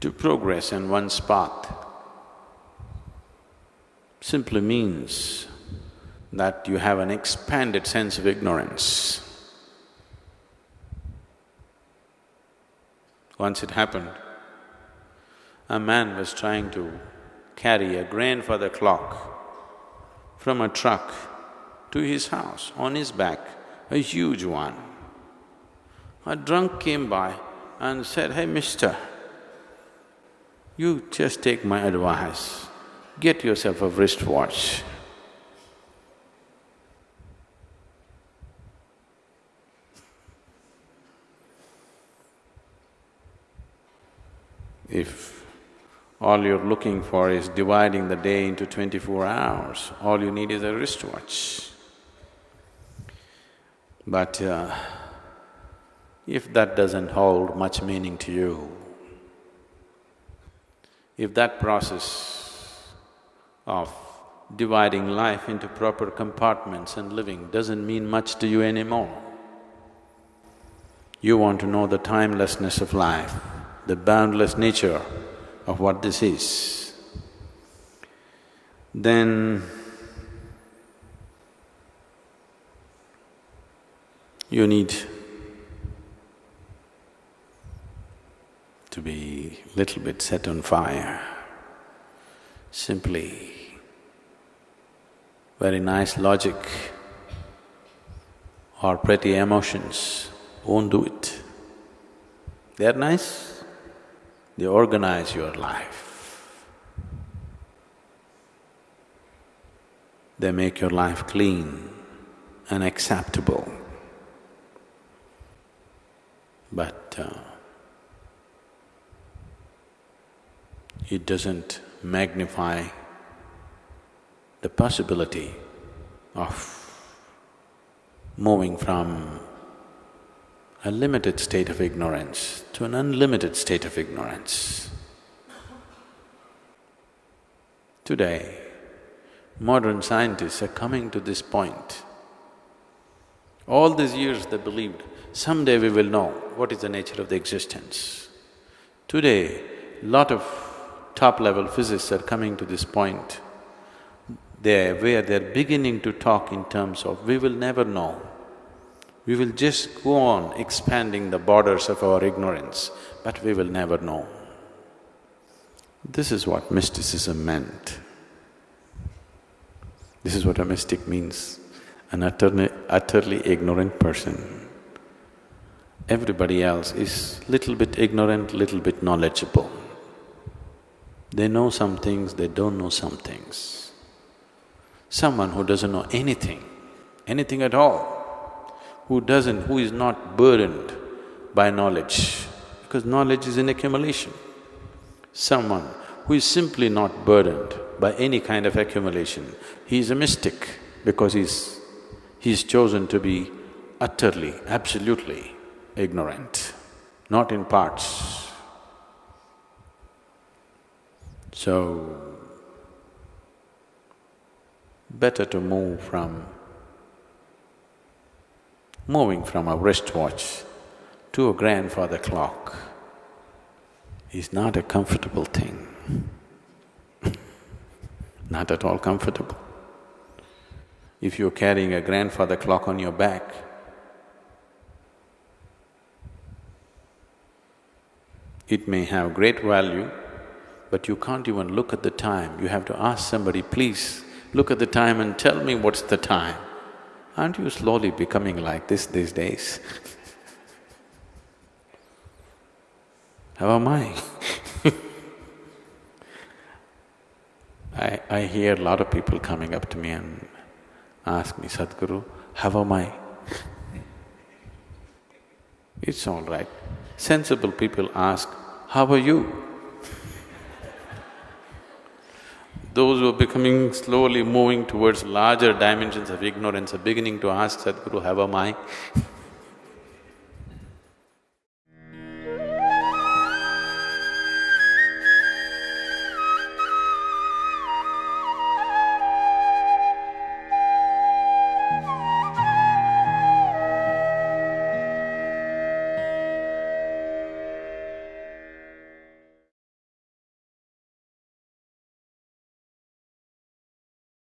To progress in one's path simply means that you have an expanded sense of ignorance. Once it happened, a man was trying to carry a grandfather clock from a truck to his house on his back, a huge one. A drunk came by and said, hey mister, you just take my advice, get yourself a wristwatch. If all you're looking for is dividing the day into twenty-four hours, all you need is a wristwatch. But uh, if that doesn't hold much meaning to you, if that process of dividing life into proper compartments and living doesn't mean much to you anymore, you want to know the timelessness of life, the boundless nature of what this is, then you need to be little bit set on fire. Simply, very nice logic or pretty emotions won't do it. They're nice, they organize your life. They make your life clean and acceptable. But uh, it doesn't magnify the possibility of moving from a limited state of ignorance to an unlimited state of ignorance. Today, modern scientists are coming to this point. All these years they believed, someday we will know what is the nature of the existence. Today, lot of top-level physicists are coming to this point, they where they're beginning to talk in terms of we will never know we will just go on expanding the borders of our ignorance, but we will never know. This is what mysticism meant. This is what a mystic means, an utterly, utterly ignorant person. Everybody else is little bit ignorant, little bit knowledgeable. They know some things, they don't know some things. Someone who doesn't know anything, anything at all, who doesn't… who is not burdened by knowledge, because knowledge is an accumulation. Someone who is simply not burdened by any kind of accumulation, he is a mystic because he's… he's chosen to be utterly, absolutely ignorant, not in parts. So, better to move from moving from a wristwatch to a grandfather clock is not a comfortable thing, not at all comfortable. If you're carrying a grandfather clock on your back, it may have great value, but you can't even look at the time. You have to ask somebody, please look at the time and tell me what's the time. Aren't you slowly becoming like this these days? How am I? I, I hear a lot of people coming up to me and ask me, Sadhguru, how am I? It's all right. Sensible people ask, how are you? Those who are becoming slowly moving towards larger dimensions of ignorance are beginning to ask Sadhguru, how am I?